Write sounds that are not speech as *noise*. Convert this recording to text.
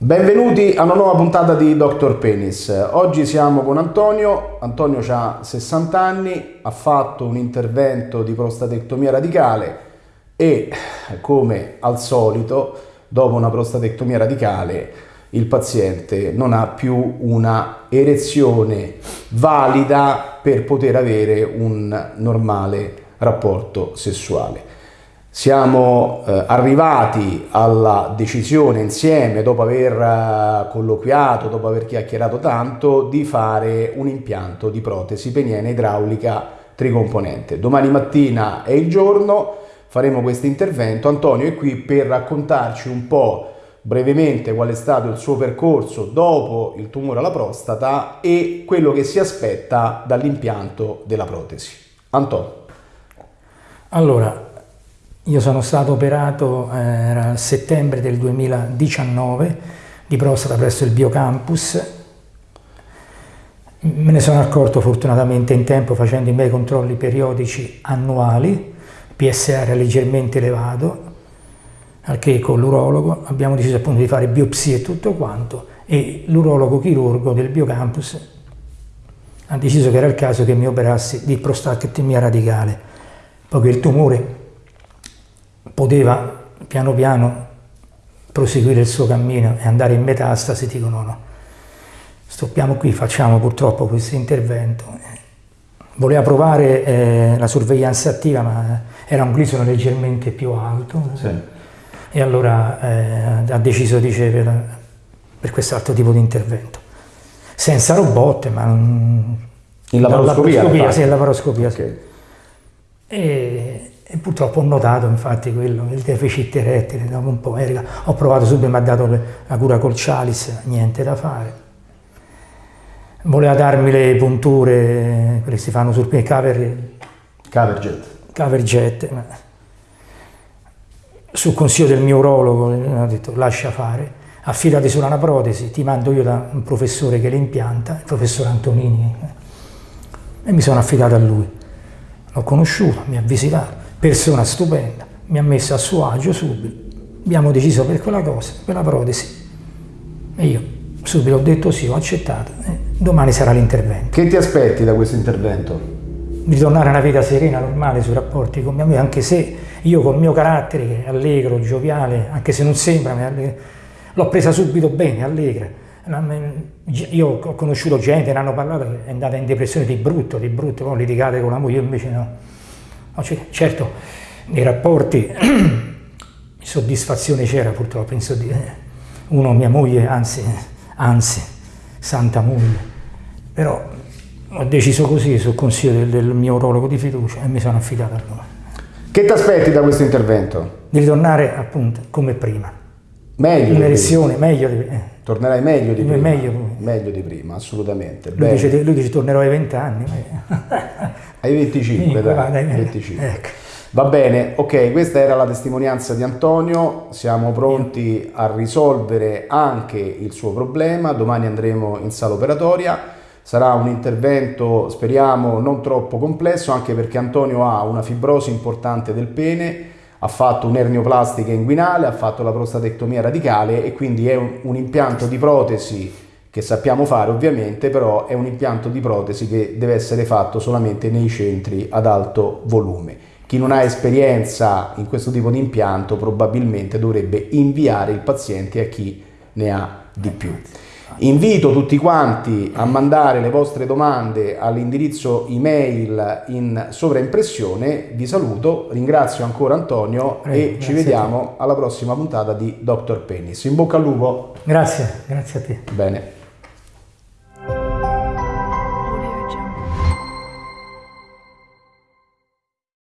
Benvenuti a una nuova puntata di Dr. Penis. Oggi siamo con Antonio. Antonio ha 60 anni, ha fatto un intervento di prostatectomia radicale e, come al solito, dopo una prostatectomia radicale, il paziente non ha più una erezione valida per poter avere un normale rapporto sessuale. Siamo eh, arrivati alla decisione insieme, dopo aver eh, colloquiato, dopo aver chiacchierato tanto, di fare un impianto di protesi peniena idraulica tricomponente. Domani mattina è il giorno, faremo questo intervento. Antonio è qui per raccontarci un po' brevemente qual è stato il suo percorso dopo il tumore alla prostata e quello che si aspetta dall'impianto della protesi. Antonio. Allora, io sono stato operato, eh, era settembre del 2019, di prostata presso il Biocampus. Me ne sono accorto fortunatamente in tempo facendo i miei controlli periodici annuali, PSR leggermente elevato, al che con l'urologo abbiamo deciso appunto di fare biopsie e tutto quanto e l'urologo chirurgo del Biocampus ha deciso che era il caso che mi operassi di prostatectomia radicale, poiché il tumore poteva piano piano proseguire il suo cammino e andare in metastasi, dico no, no, stoppiamo qui, facciamo purtroppo questo intervento. Voleva provare eh, la sorveglianza attiva, ma era un glisono leggermente più alto. Sì. E allora eh, ha deciso di per, per quest'altro tipo di intervento. Senza robotte, ma... In laparoscopia? laparoscopia sì, in laparoscopia, okay. sì. E, e purtroppo ho notato infatti quello, il deficit erettile, dopo un po', erga, ho provato subito, mi ha dato la cura col Chalice, niente da fare. Voleva darmi le punture, quelle che si fanno sul cover, cover Cover jet. Sul consiglio del mio urologo mi ha detto lascia fare, affidati solo una protesi, ti mando io da un professore che le impianta, il professor Antonini, e mi sono affidato a lui. L'ho conosciuto, mi ha visitato persona stupenda, mi ha messo a suo agio subito, abbiamo deciso per quella cosa, quella protesi. E io subito ho detto sì, ho accettato, e domani sarà l'intervento. Che ti aspetti da questo intervento? Ritornare a una vita serena, normale sui rapporti con mia moglie, anche se io col mio carattere, allegro, gioviale, anche se non sembra, l'ho presa subito bene, allegra. Io ho conosciuto gente, ne hanno parlato, è andata in depressione di brutto, di brutto, poi litigate con la moglie, io invece no certo, nei rapporti *clears throat* soddisfazione c'era purtroppo, uno mia moglie, anzi, anzi, santa moglie, però ho deciso così sul consiglio del, del mio urologo di fiducia e mi sono affidato a lui. Che ti aspetti da questo intervento? Di ritornare appunto come prima. Meglio Un'erezione, meglio di eh. Tornerai meglio di prima? Meglio, meglio di prima, assolutamente. Lui dice, lui dice tornerò ai 20 anni. *laughs* ai 25, dai, va, dai, 25. Ecco. Va bene, ok, questa era la testimonianza di Antonio, siamo pronti a risolvere anche il suo problema, domani andremo in sala operatoria, sarà un intervento speriamo non troppo complesso anche perché Antonio ha una fibrosi importante del pene, ha fatto un'ernioplastica inguinale, ha fatto la prostatectomia radicale e quindi è un, un, impianto di protesi che sappiamo fare ovviamente, però è un impianto di protesi che deve essere fatto solamente nei centri ad alto volume. Chi non ha esperienza in questo tipo di impianto probabilmente dovrebbe inviare il paziente a chi ne ha di più. Invito tutti quanti a mandare le vostre domande all'indirizzo email in sovraimpressione. Vi saluto, ringrazio ancora Antonio Prego, e ci vediamo alla prossima puntata di Dr. Penis. In bocca al lupo. Grazie, grazie a te. Bene.